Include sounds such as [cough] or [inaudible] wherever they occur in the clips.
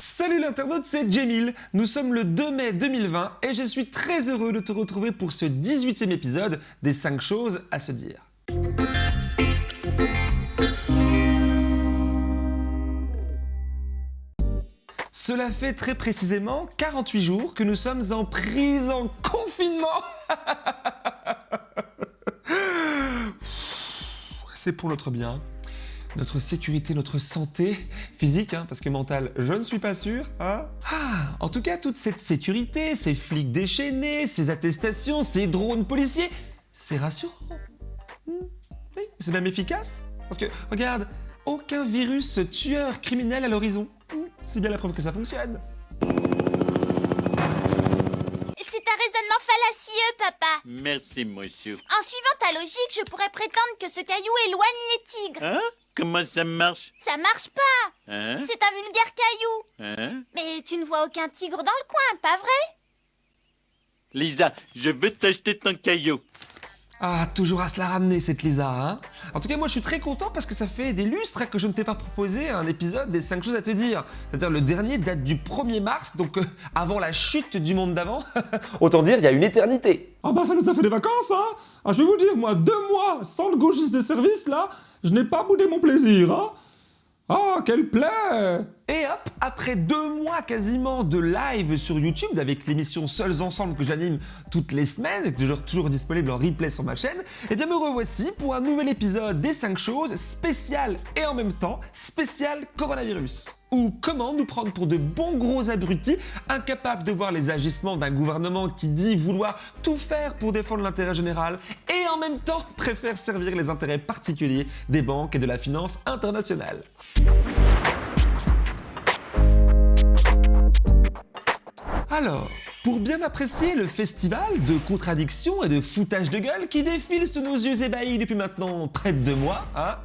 Salut l'internaute, c'est Jamil. Nous sommes le 2 mai 2020 et je suis très heureux de te retrouver pour ce 18e épisode des 5 choses à se dire. Cela fait très précisément 48 jours que nous sommes en prise en confinement [laughs] C'est pour notre bien, notre sécurité, notre santé physique, hein, parce que mentale, je ne suis pas sûr. Hein ah, en tout cas, toute cette sécurité, ces flics déchaînés, ces attestations, ces drones policiers, c'est rassurant. Hmm, oui, c'est même efficace. Parce que, regarde, aucun virus tueur criminel à l'horizon. Hmm, c'est bien la preuve que ça fonctionne. C'est un raisonnement fallacieux, papa. Merci, monsieur. En suivant ta logique, je pourrais prétendre que ce caillou éloigne les tigres. Hein? Comment ça marche Ça marche pas. Hein C'est un vulgaire caillou. Hein Mais tu ne vois aucun tigre dans le coin, pas vrai Lisa, je veux t'acheter ton caillou. Ah, toujours à se la ramener cette Lisa, hein En tout cas, moi je suis très content parce que ça fait des lustres que je ne t'ai pas proposé un épisode des 5 choses à te dire. C'est-à-dire le dernier date du 1er mars, donc euh, avant la chute du monde d'avant. [laughs] Autant dire, il y a une éternité. Ah bah ça nous a fait des vacances, hein Ah je vais vous dire, moi, deux mois sans le gauchiste de service, là, je n'ai pas boudé mon plaisir, hein Ah, quelle plaie Et hop, après deux mois quasiment de live sur YouTube avec l'émission Seuls Ensemble que j'anime toutes les semaines et toujours, disponible en replay sur ma chaîne, et bien me revoici pour un nouvel épisode des 5 choses spécial et en même temps spécial coronavirus. Ou comment nous prendre pour de bons gros abrutis, incapables de voir les agissements d'un gouvernement qui dit vouloir tout faire pour défendre l'intérêt général et en même temps préfère servir les intérêts particuliers des banques et de la finance internationale. Alors, pour bien apprécier le festival de contradictions et de foutage de gueule qui défile sous nos yeux ébahis depuis maintenant près de deux mois, hein,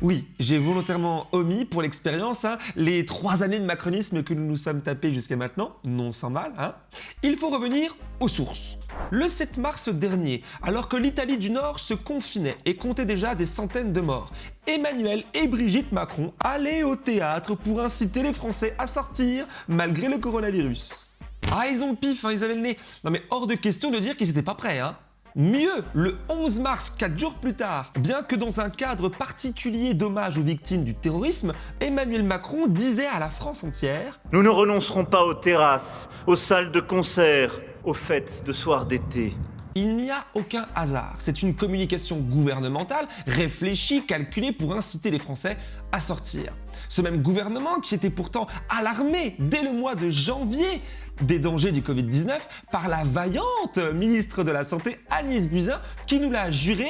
oui, j'ai volontairement omis pour l'expérience hein, les trois années de macronisme que nous nous sommes tapés jusqu'à maintenant, non sans mal, hein. il faut revenir aux sources. Le 7 mars dernier, alors que l'Italie du Nord se confinait et comptait déjà des centaines de morts, Emmanuel et Brigitte Macron allaient au théâtre pour inciter les Français à sortir malgré le coronavirus. Ah, ils ont le pif, hein, ils avaient le nez. Non mais hors de question de dire qu'ils n'étaient pas prêts, hein. Mieux, le 11 mars, 4 jours plus tard, bien que dans un cadre particulier d'hommage aux victimes du terrorisme, Emmanuel Macron disait à la France entière Nous ne renoncerons pas aux terrasses, aux salles de concert, aux fêtes de soir d'été. Il n'y a aucun hasard, c'est une communication gouvernementale réfléchie, calculée pour inciter les Français à sortir. Ce même gouvernement qui était pourtant alarmé dès le mois de janvier des dangers du Covid-19 par la vaillante ministre de la Santé Agnès Buzyn qui nous l'a juré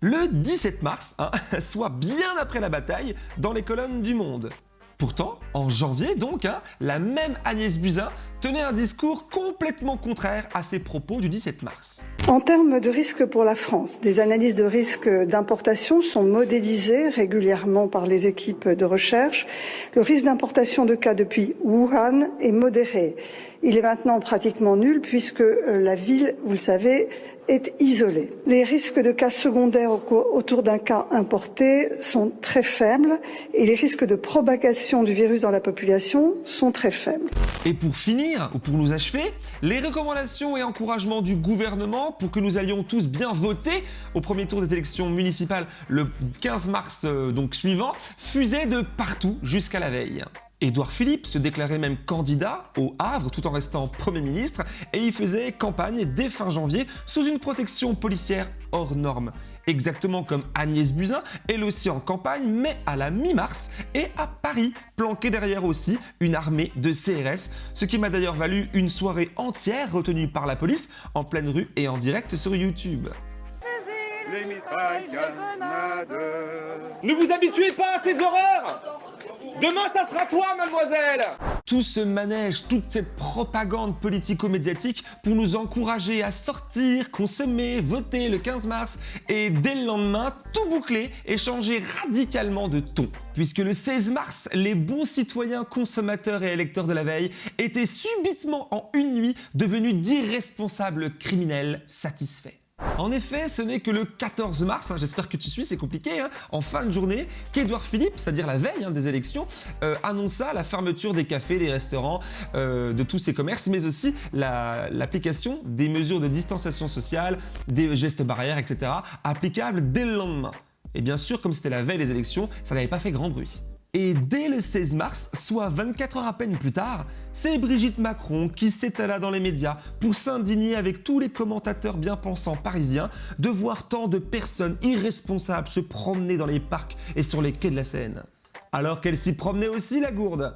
le 17 mars, hein, [laughs] soit bien après la bataille, dans les colonnes du Monde. Pourtant, en janvier donc, hein, la même Agnès Buzyn tenait un discours complètement contraire à ses propos du 17 mars. En termes de risque pour la France, des analyses de risque d'importation sont modélisées régulièrement par les équipes de recherche. Le risque d'importation de cas depuis Wuhan est modéré. Il est maintenant pratiquement nul puisque euh, la ville, vous le savez, est isolée. Les risques de cas secondaires autour d'un cas importé sont très faibles et les risques de propagation du virus dans la population sont très faibles. Et pour finir, ou pour nous achever, les recommandations et encouragements du gouvernement pour que nous allions tous bien voter au premier tour des élections municipales le 15 mars euh, suivant fusaient de partout jusqu'à la veille. Édouard Philippe se déclarait même candidat au Havre tout en restant Premier ministre et y faisait campagne dès fin janvier sous une protection policière hors norme. Exactement comme Agnès Buzyn, elle aussi en campagne, mais à la mi-mars et à Paris, planquée derrière aussi une armée de CRS, ce qui m'a d'ailleurs valu une soirée entière retenue par la police en pleine rue et en direct sur YouTube. Ne vous habituez pas à ces horreurs Demain, ça sera toi, mademoiselle Tout ce manège, toute cette propagande politico-médiatique pour nous encourager à sortir, consommer, voter le 15 mars et dès le lendemain, tout boucler et changer radicalement de ton. Puisque le 16 mars, les bons citoyens consommateurs et électeurs de la veille étaient subitement en une nuit devenus d'irresponsables criminels satisfaits. En effet, ce n'est que le 14 mars, hein, j'espère que tu suis, c'est compliqué, hein, en fin de journée, qu'Edouard Philippe, c'est-à-dire la veille hein, des élections, euh, annonça la fermeture des cafés, des restaurants, euh, de tous ces commerces, mais aussi la- l'application des mesures de distanciation sociale, des gestes barrières, etc., applicables dès le lendemain. Et bien sûr, comme c'était la veille des élections, ça n'avait pas fait grand bruit. Et dès le 16 mars, soit 24 heures à peine plus tard, c'est Brigitte Macron qui s'étala dans les médias pour s'indigner avec tous les commentateurs bien pensants parisiens de voir tant de personnes irresponsables se promener dans les parcs et sur les quais de la Seine. Alors qu'elle s'y promenait aussi la gourde.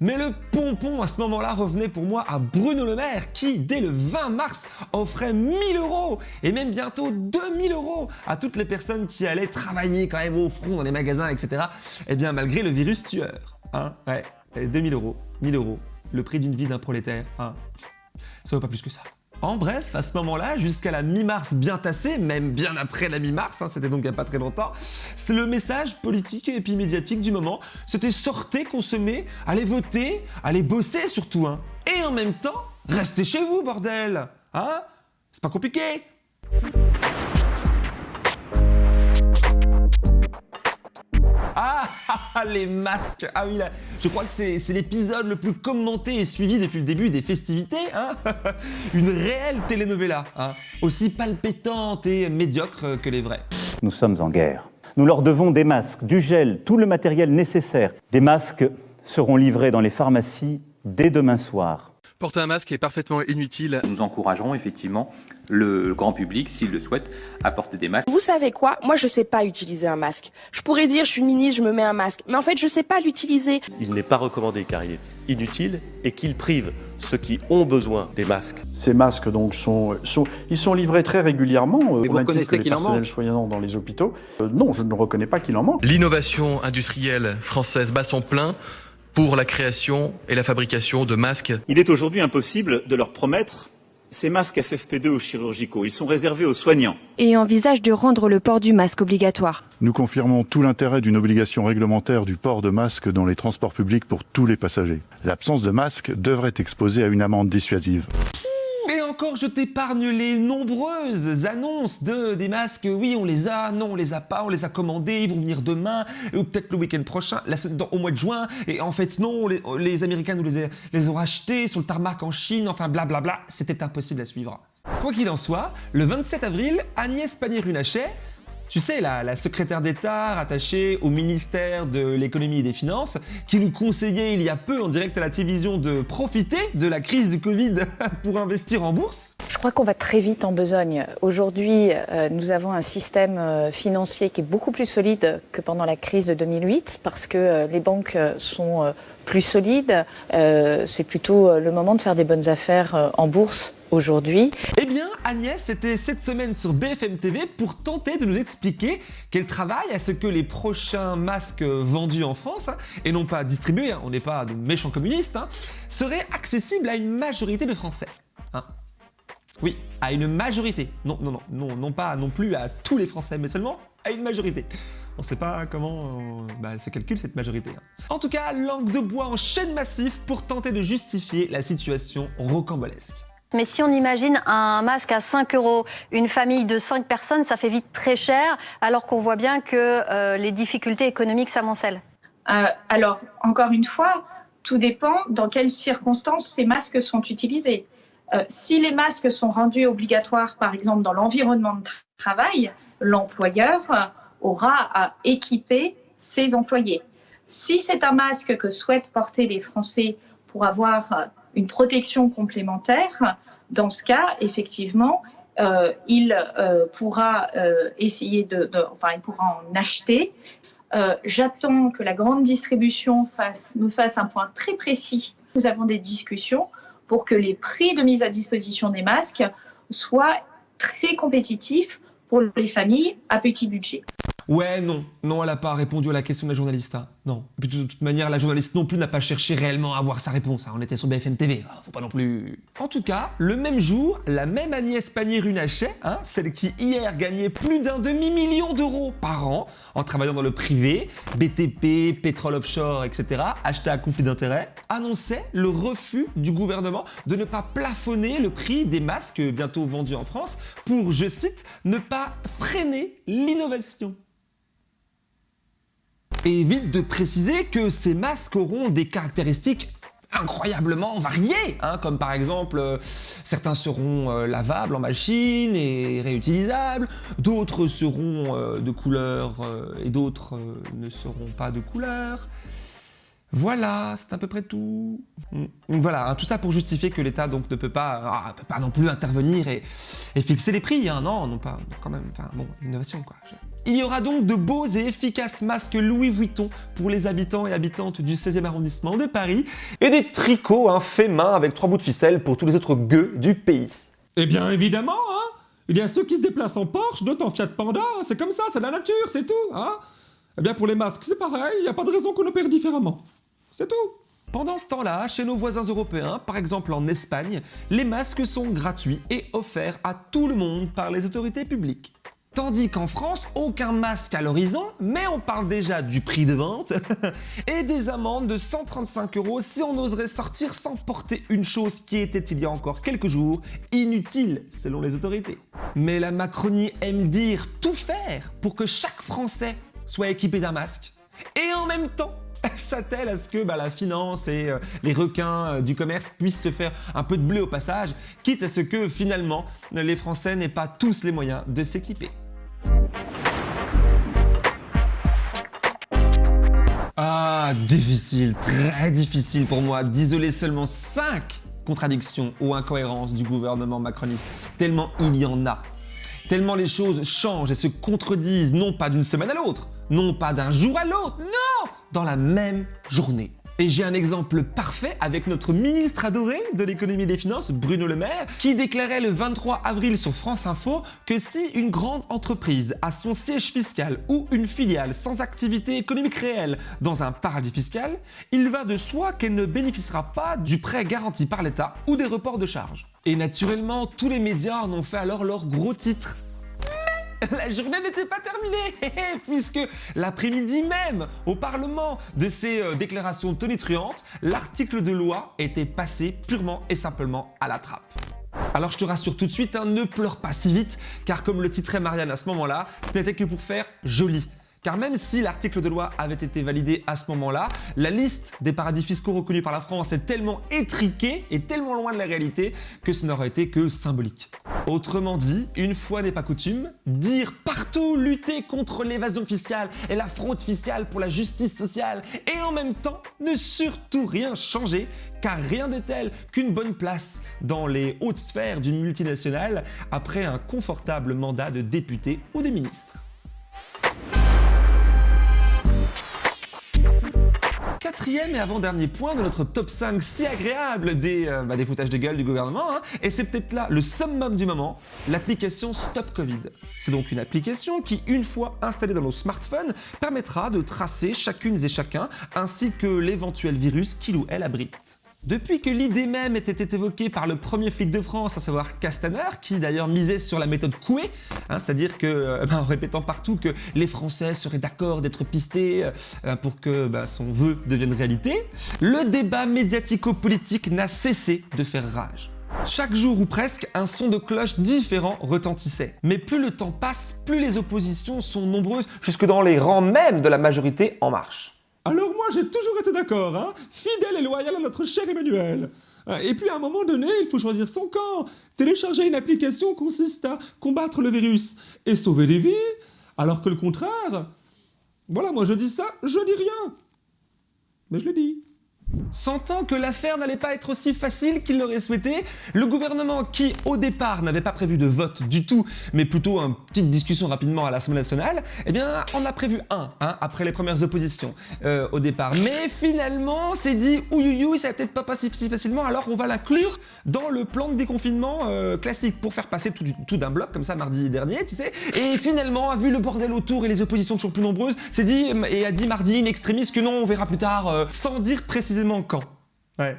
Mais le pompon à ce moment-là revenait pour moi à Bruno Le Maire qui, dès le 20 mars, offrait 1000 euros et même bientôt 2000 euros à toutes les personnes qui allaient travailler quand même au front dans les magasins, etc. Eh bien, malgré le virus tueur. Hein, ouais, Et 2000 euros, 1000 euros, le prix d'une vie d'un prolétaire. Hein. Ça vaut pas plus que ça. En bref, à ce moment-là, jusqu'à la mi-mars bien tassée, même bien après la mi-mars, hein, c'était donc il n'y a pas très longtemps, c'est le message politique et puis médiatique du moment. C'était sortez, consommez, allez voter, allez bosser surtout, hein. Et en même temps, restez chez vous, bordel Hein C'est pas compliqué Ah, [laughs] les masques Ah oui, là, je crois que c'est c'est l'épisode le plus commenté et suivi depuis le début des festivités, hein [laughs] Une réelle telenovela, hein Aussi palpitante et médiocre que les vrais. Nous sommes en guerre. Nous leur devons des masques, du gel, tout le matériel nécessaire. Des masques seront livrés dans les pharmacies dès demain soir. Porter un masque est parfaitement inutile. Nous encouragerons effectivement le grand public, s'il le souhaite, à porter des masques. Vous savez quoi? Moi, je sais pas utiliser un masque. Je pourrais dire, je suis ministre, je me mets un masque. Mais en fait, je sais pas l'utiliser. Il n'est pas recommandé car il est inutile et qu'il prive ceux qui ont besoin des masques. Ces masques donc sont, sont ils sont livrés très régulièrement euh, Mais vous reconnaissez que les qu'il en manque soignants dans les hôpitaux. Euh, non, je ne reconnais pas qu'il en manque. L'innovation industrielle française bat son plein pour la création et la fabrication de masques. Il est aujourd'hui impossible de leur promettre ces masques FFP2 ou chirurgicaux. Ils sont réservés aux soignants. Et envisage de rendre le port du masque obligatoire. Nous confirmons tout l'intérêt d'une obligation réglementaire du port de masque dans les transports publics pour tous les passagers. L'absence de masque devrait exposer à une amende dissuasive. Encore, je t'épargne les nombreuses annonces de des masques. Oui, on les a, non, on les a pas, on les a commandés, ils vont venir demain, ou peut-être le week-end prochain, la, au mois de juin. Et en fait, non, les, Américains nous les, ont rachetés sur le tarmac en Chine, enfin blablabla. C'était impossible à suivre. Quoi qu'il en soit, le 27 avril, Agnès Pannier-Runacher, tu sais, la, la secrétaire d'État rattachée au ministère de l'économie et des finances, qui nous conseillait il y a peu en direct à la télévision de profiter de la crise du Covid [laughs] pour investir en bourse. Je crois qu'on va très vite en besogne. Aujourd'hui, euh, nous avons un système euh, financier qui est beaucoup plus solide que pendant la crise de 2008 parce que euh, les banques sont plus solides. C'est plutôt le moment de faire des bonnes affaires en bourse aujourd'hui. Eh bien, Agnès était cette semaine sur BFM TV pour tenter de nous expliquer qu'elle travaille à ce que les prochains masques vendus en France, hein, et non pas distribués, hein, on n'est pas de méchants communistes, hein, seraient accessibles à une majorité de Français. Oui, à une majorité. Non, non, non, non, non pas non plus à tous les Français, mais seulement à une majorité. On sait pas comment euh, bah, elle se calcule cette majorité. En tout cas, langue de bois en chaîne massif pour tenter de justifier la situation rocambolesque. Mais si on imagine un masque à 5 euros, une famille de 5 personnes, ça fait vite très cher, alors qu'on voit bien que euh, les difficultés économiques s'amoncellent. Euh, alors, encore une fois, tout dépend dans quelles circonstances ces masques sont utilisés. Euh, si les masques sont rendus obligatoires, par exemple, dans l'environnement de tra- travail, l'employeur aura à équiper ses employés. Si c'est un masque que souhaitent porter les Français pour avoir une protection complémentaire, dans ce cas, effectivement, euh, il euh, pourra euh, essayer de, enfin, il pourra en acheter. J'attends que la grande distribution fasse, me fasse un point très précis. Nous avons des discussions pour que les prix de mise à disposition des masques soient très compétitifs pour les familles à petit budget. Ouais, non. Non, elle a pas répondu à la question de la journaliste. Non. Puis de toute manière, la journaliste non plus n'a pas cherché réellement à avoir sa réponse. hein. On était sur BFM TV. Ah, faut pas non plus... En tout cas, le même jour, la même Agnès Pannier-Runacher, hein, celle qui hier gagnait plus d'un demi-million d'euros par an en travaillant dans le privé, BTP, pétrole offshore, etc., hashtag conflit d'intérêts, annonçait le refus du gouvernement de ne pas plafonner le prix des masques bientôt vendus en France pour, je cite, ne pas freiner l'innovation. Et vite de préciser que ces masques auront des caractéristiques incroyablement variées, hein, comme par exemple euh, certains seront euh, lavables en machine et réutilisables, d'autres seront euh, de couleur et d'autres ne seront pas de couleur. Voilà, c'est à peu près tout. Mm. Voilà, hein, tout ça pour justifier que l'État donc ne peut pas, ah, peut pas non plus intervenir et, fixer les prix, hein, non, non pas, quand même, enfin bon, innovation quoi. Il y aura donc de beaux et efficaces masques Louis Vuitton pour les habitants et habitantes du 16e arrondissement de Paris et des tricots hein, faits main avec trois bouts de ficelle pour tous les autres gueux du pays. Eh bien, évidemment, hein Il y a ceux qui se déplacent en Porsche, d'autres en Fiat Panda, c'est comme ça, c'est la nature, c'est tout, hein Eh bien, pour les masques, c'est pareil, il n'y a pas de raison qu'on opère différemment. C'est tout. Pendant ce temps-là, chez nos voisins européens, par exemple en Espagne, les masques sont gratuits et offerts à tout le monde par les autorités publiques. Tandis qu'en France, aucun masque à l'horizon, mais on parle déjà du prix de vente [laughs] et des amendes de 135 euros si on oserait sortir sans porter une chose qui était il y a encore quelques jours inutile selon les autorités. Mais la Macronie aime dire tout faire pour que chaque Français soit équipé d'un masque et en même temps [laughs] s'attelle à ce que bah, la finance et euh, les requins euh, du commerce puissent se faire un peu de blé au passage, quitte à ce que finalement les Français n'aient pas tous les moyens de s'équiper. Ah, difficile, très difficile pour moi d'isoler seulement 5 contradictions ou incohérences du gouvernement macroniste, tellement il y en a. Tellement les choses changent et se contredisent, non pas d'une semaine à l'autre, non pas d'un jour à l'autre, non, dans la même journée. Et j'ai un exemple parfait avec notre ministre adoré de l'économie et des finances, Bruno Le Maire, qui déclarait le 23 avril sur France Info que si une grande entreprise a son siège fiscal ou une filiale sans activité économique réelle dans un paradis fiscal, il va de soi qu'elle ne bénéficiera pas du prêt garanti par l'État ou des reports de charges. Et naturellement, tous les médias en ont fait alors leur gros titre. [laughs] La journée n'était pas terminée, [laughs] puisque l'après-midi même, au Parlement, de ces euh, déclarations tonitruantes, l'article de loi était passé purement et simplement à la trappe. Alors je te rassure tout de suite, hein, ne pleure pas si vite, car comme le titrait Marianne à ce moment-là, ce n'était que pour faire joli. Car même si l'article de loi avait été validé à ce moment-là, la liste des paradis fiscaux reconnus par la France est tellement étriquée et tellement loin de la réalité que ce n'aurait été que symbolique. Autrement dit, une fois n'est pas coutume, dire partout lutter contre l'évasion fiscale et la fraude fiscale pour la justice sociale et en même temps ne surtout rien changer car rien de tel qu'une bonne place dans les hautes sphères d'une multinationale après un confortable mandat de député ou de ministre. Quatrième et avant-dernier point de notre top 5 si agréable des, euh, bah, des foutages de gueule du gouvernement, hein, et c'est peut-être là le summum du moment, l'application Stop Covid. C'est donc une application qui, une fois installée dans nos smartphones, permettra de tracer chacune et chacun, ainsi que l'éventuel virus qu'il ou elle abrite. Depuis que l'idée même était évoquée par le premier flic de France, à savoir Castaner, qui d'ailleurs misait sur la méthode Coué, hein, c'est-à-dire que, euh, ben, en répétant partout que les Français seraient d'accord d'être pistés euh, pour que ben, son vœu devienne réalité, le débat médiatico-politique n'a cessé de faire rage. Chaque jour ou presque, un son de cloche différent retentissait. Mais plus le temps passe, plus les oppositions sont nombreuses, jusque dans les rangs même de la majorité En Marche. Alors moi, j'ai toujours été d'accord, hein Fidèle et loyal à notre cher Emmanuel. Euh, Et puis à un moment donné, il faut choisir son camp. Télécharger une application consiste à combattre le virus et sauver des vies, alors que le contraire... Voilà, moi je dis ça, je dis rien. Mais je le dis. Sentant que l'affaire n'allait pas être aussi facile qu'il l'aurait souhaité, le gouvernement qui, au départ, n'avait pas prévu de vote du tout, mais plutôt une petite discussion rapidement à l'Assemblée nationale, eh bien, on a prévu un, hein, après les premières oppositions euh, au départ. Mais finalement, c'est dit, ouïouïouï, ça va peut-être pas passer si facilement, alors on va l'inclure dans le plan de déconfinement euh, classique pour faire passer tout, d'un bloc, comme ça, mardi dernier, tu sais. Et finalement, a vu le bordel autour et les oppositions toujours plus nombreuses, c'est dit, et a dit mardi, une extrémiste, que non, on verra plus tard, euh, sans dire précisément Ouais.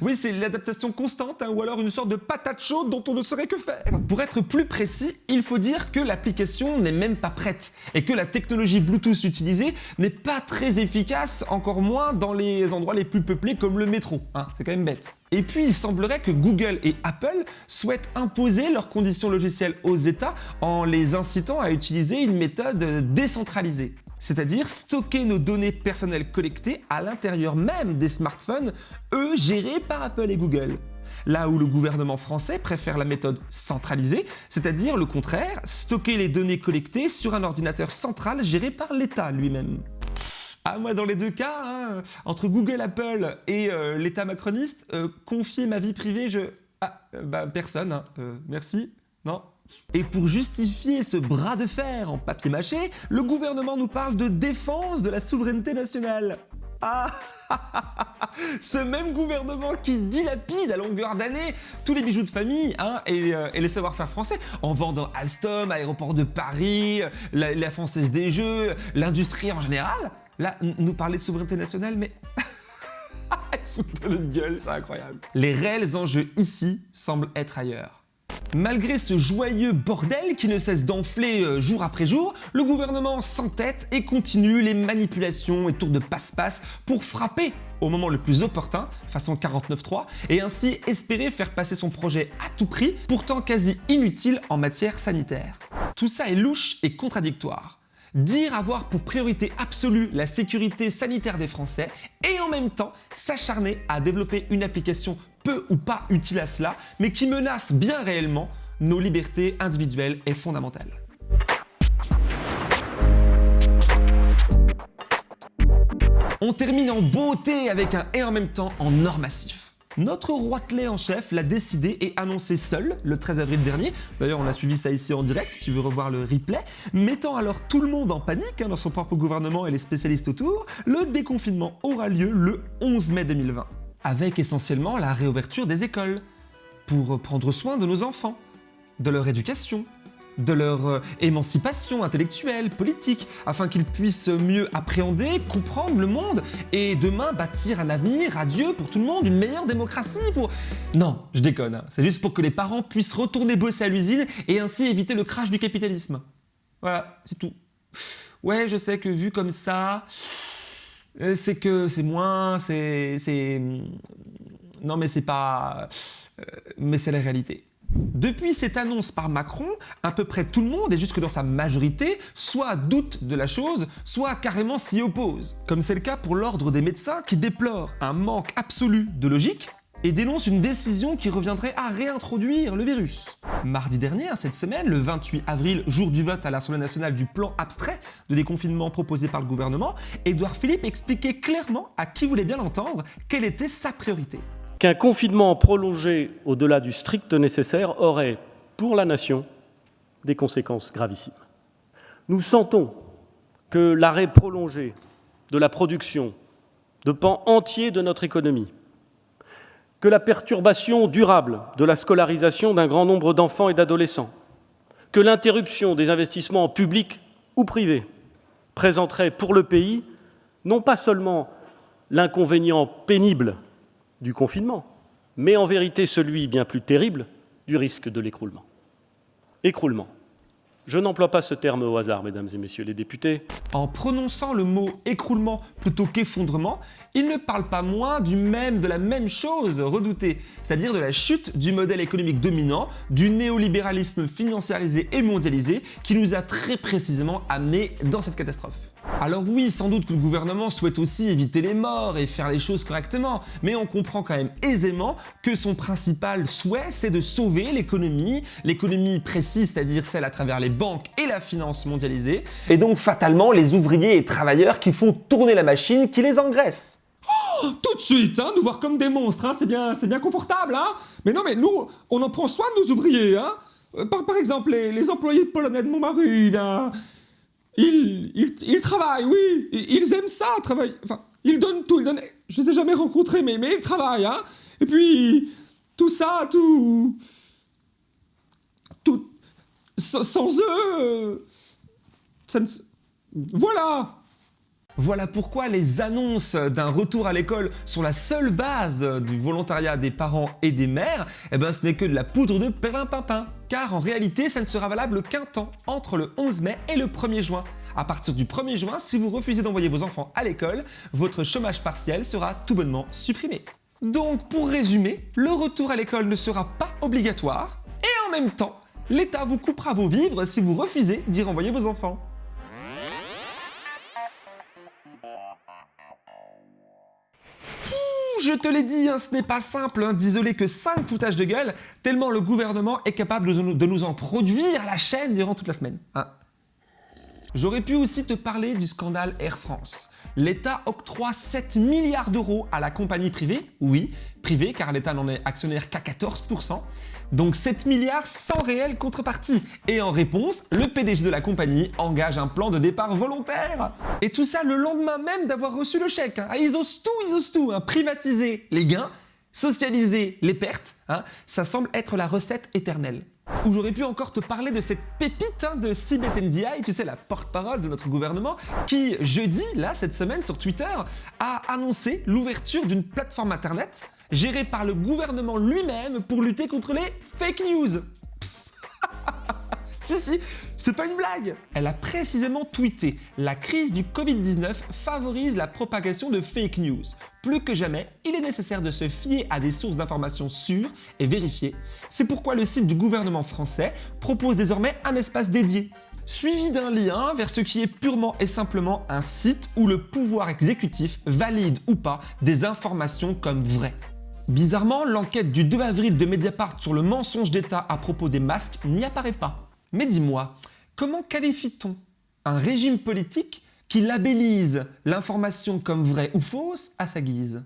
Oui, c'est l'adaptation constante hein, ou alors une sorte de patate chaude dont on ne saurait que faire. Pour être plus précis, il faut dire que l'application n'est même pas prête et que la technologie Bluetooth utilisée n'est pas très efficace, encore moins dans les endroits les plus peuplés comme le métro. Hein, c'est quand même bête. Et puis il semblerait que Google et Apple souhaitent imposer leurs conditions logicielles aux États en les incitant à utiliser une méthode décentralisée c'est-à-dire stocker nos données personnelles collectées à l'intérieur même des smartphones, eux gérés par Apple et Google. Là où le gouvernement français préfère la méthode centralisée, c'est-à-dire le contraire, stocker les données collectées sur un ordinateur central géré par l'État lui-même. Ah moi dans les deux cas, hein, entre Google, Apple et euh, l'État macroniste, euh, confier ma vie privée, je... Ah, euh, bah personne, hein. merci, non et pour justifier ce bras de fer en papier mâché, le gouvernement nous parle de défense de la souveraineté nationale. Ah Ce même gouvernement qui dilapide à longueur d'année tous les bijoux de famille hein, euh, et, les savoir-faire français en vendant Alstom, Aéroport de Paris, la, Française des Jeux, l'industrie en général. Là, nous parler de souveraineté nationale, mais... [laughs] Ils de notre gueule, c'est incroyable. Les réels enjeux ici semblent être ailleurs. Malgré ce joyeux bordel qui ne cesse d'enfler euh, jour après jour, le gouvernement s'entête et continue les manipulations et tours de passe-passe pour frapper au moment le plus opportun, façon 49.3, et ainsi espérer faire passer son projet à tout prix, pourtant quasi inutile en matière sanitaire. Tout ça est louche et contradictoire. Dire avoir pour priorité absolue la sécurité sanitaire des Français et en même temps s'acharner à développer une application peu ou pas utile à cela, mais qui menace bien réellement nos libertés individuelles et fondamentales. On termine en beauté avec un et en même temps en or massif. Notre roitelet en chef l'a décidé et annoncé seul le 13 avril dernier, d'ailleurs on a suivi ça ici en direct si tu veux revoir le replay, mettant alors tout le monde en panique hein, dans son propre gouvernement et les spécialistes autour, le déconfinement aura lieu le 11 mai 2020 avec essentiellement la réouverture des écoles, pour prendre soin de nos enfants, de leur éducation, de leur euh, émancipation intellectuelle, politique, afin qu'ils puissent mieux appréhender, comprendre le monde et demain bâtir un avenir radieux pour tout le monde, une meilleure démocratie pour... Non, je déconne, hein. c'est juste pour que les parents puissent retourner bosser à l'usine et ainsi éviter le crash du capitalisme. Voilà, c'est tout. Ouais, je sais que vu comme ça, c'est que c'est moins, c'est... Non mais c'est pas... Euh, mais c'est la réalité. Depuis cette annonce par Macron, à peu près tout le monde, et jusque dans sa majorité, soit doute de la chose, soit carrément s'y oppose. Comme c'est le cas pour l'ordre des médecins qui déplore un manque absolu de logique et dénonce une décision qui reviendrait à réintroduire le virus. Mardi dernier, hein, cette semaine, le 28 avril, jour du vote à l'Assemblée nationale du plan abstrait de déconfinement proposé par le gouvernement, Édouard Philippe expliquait clairement, à qui voulait bien l'entendre, quelle était sa priorité. Qu'un confinement prolongé au-delà du strict nécessaire aurait, pour la nation, des conséquences gravissimes. Nous sentons que l'arrêt prolongé de la production de pans entiers de notre économie que la perturbation durable de la scolarisation d'un grand nombre d'enfants et d'adolescents, que l'interruption des investissements publics ou privés présenterait pour le pays non pas seulement l'inconvénient pénible du confinement, mais en vérité celui bien plus terrible du risque de l'écroulement. Écroulement. Je n'emploie pas ce terme au hasard, mesdames et messieurs les députés. En prononçant le mot écroulement plutôt qu'effondrement, il ne parle pas moins du même, de la même chose redoutée, c'est-à-dire de la chute du modèle économique dominant, du néolibéralisme financiarisé et mondialisé qui nous a très précisément amenés dans cette catastrophe. Alors oui, sans doute que le gouvernement souhaite aussi éviter les morts et faire les choses correctement, mais on comprend quand même aisément que son principal souhait, c'est de sauver l'économie, l'économie précise, c'est-à-dire celle à travers les banques et la finance mondialisée, et donc fatalement les ouvriers et travailleurs qui font tourner la machine qui les engraisse. Oh tout de suite, hein, nous voir comme des monstres, hein, c'est bien, bien confortable, hein. Mais non, mais nous, on en prend soin de nos ouvriers, hein. Euh, Par, exemple, les, employés polonais de Montmaru, là, ils, ils, travaillent, oui, ils, aiment ça, travailler. Enfin, ils donnent tout, ils donnent. Je les ai jamais rencontrés, mais, mais ils travaillent, hein. Et puis, tout ça, tout. Tout. Sans, sans eux. euh, Ça ne. Voilà! Voilà pourquoi les annonces d'un retour à l'école sur la seule base du volontariat des parents et des mères, eh ben ce n'est que de la poudre de perlimpinpin. Car en réalité, ça ne sera valable qu'un temps, entre le 11 mai et le 1er juin. À partir du 1er juin, si vous refusez d'envoyer vos enfants à l'école, votre chômage partiel sera tout bonnement supprimé. Donc pour résumer, le retour à l'école ne sera pas obligatoire et en même temps, l'État vous coupera vos vivres si vous refusez d'y renvoyer vos enfants. Je te l'ai dit, hein, ce n'est pas simple hein, d'isoler que 5 foutages de gueule, tellement le gouvernement est capable de nous, en produire la chaîne durant toute la semaine. hein. J'aurais pu aussi te parler du scandale Air France. L'État octroie 7 milliards d'euros à la compagnie privée, oui, privée car l'État n'en est actionnaire qu'à 14%, donc 7 milliards sans réelle contrepartie. Et en réponse, le PDG de la compagnie engage un plan de départ volontaire. Et tout ça le lendemain même d'avoir reçu le chèque. hein. Ils osent tout, ils osent tout. hein. Privatiser les gains, socialiser les pertes, hein, ça semble être la recette éternelle. Ou j'aurais pu encore te parler de cette pépite de Sibeth Ndiaye, tu sais, la porte-parole de notre gouvernement, qui jeudi, là, cette semaine, sur Twitter, a annoncé l'ouverture d'une plateforme internet gérée par le gouvernement lui-même pour lutter contre les fake news. [laughs] Si, si, c'est pas une blague Elle a précisément tweeté « La crise du Covid-19 favorise la propagation de fake news. Plus que jamais, il est nécessaire de se fier à des sources d'informations sûres et vérifiées. C'est pourquoi le site du gouvernement français propose désormais un espace dédié. » Suivi d'un lien vers ce qui est purement et simplement un site où le pouvoir exécutif valide ou pas des informations comme vraies. Bizarrement, l'enquête du 2 avril de Mediapart sur le mensonge d'État à propos des masques n'y apparaît pas. Mais dis-moi, comment qualifie-t-on un régime politique qui labellise l'information comme vraie ou fausse à sa guise?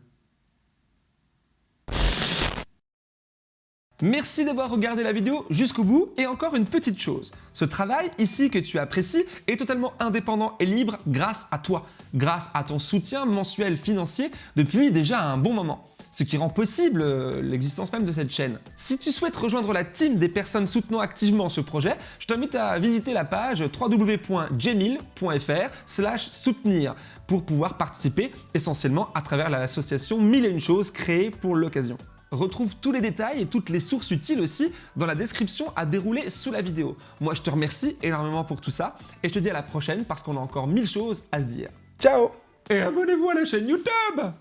Merci d'avoir regardé la vidéo jusqu'au bout et encore une petite chose. Ce travail ici que tu apprécies est totalement indépendant et libre grâce à toi, grâce à ton soutien mensuel financier depuis déjà un bon moment ce qui rend possible euh, l'existence même de cette chaîne. Si tu souhaites rejoindre la team des personnes soutenant activement ce projet, je t'invite à visiter la page www.jemil.fr soutenir pour pouvoir participer essentiellement à travers l'association 1001 choses créée pour l'occasion. Retrouve tous les détails et toutes les sources utiles aussi dans la description à dérouler sous la vidéo. Moi je te remercie énormément pour tout ça et je te dis à la prochaine parce qu'on a encore mille choses à se dire. Ciao Et abonnez-vous à la chaîne YouTube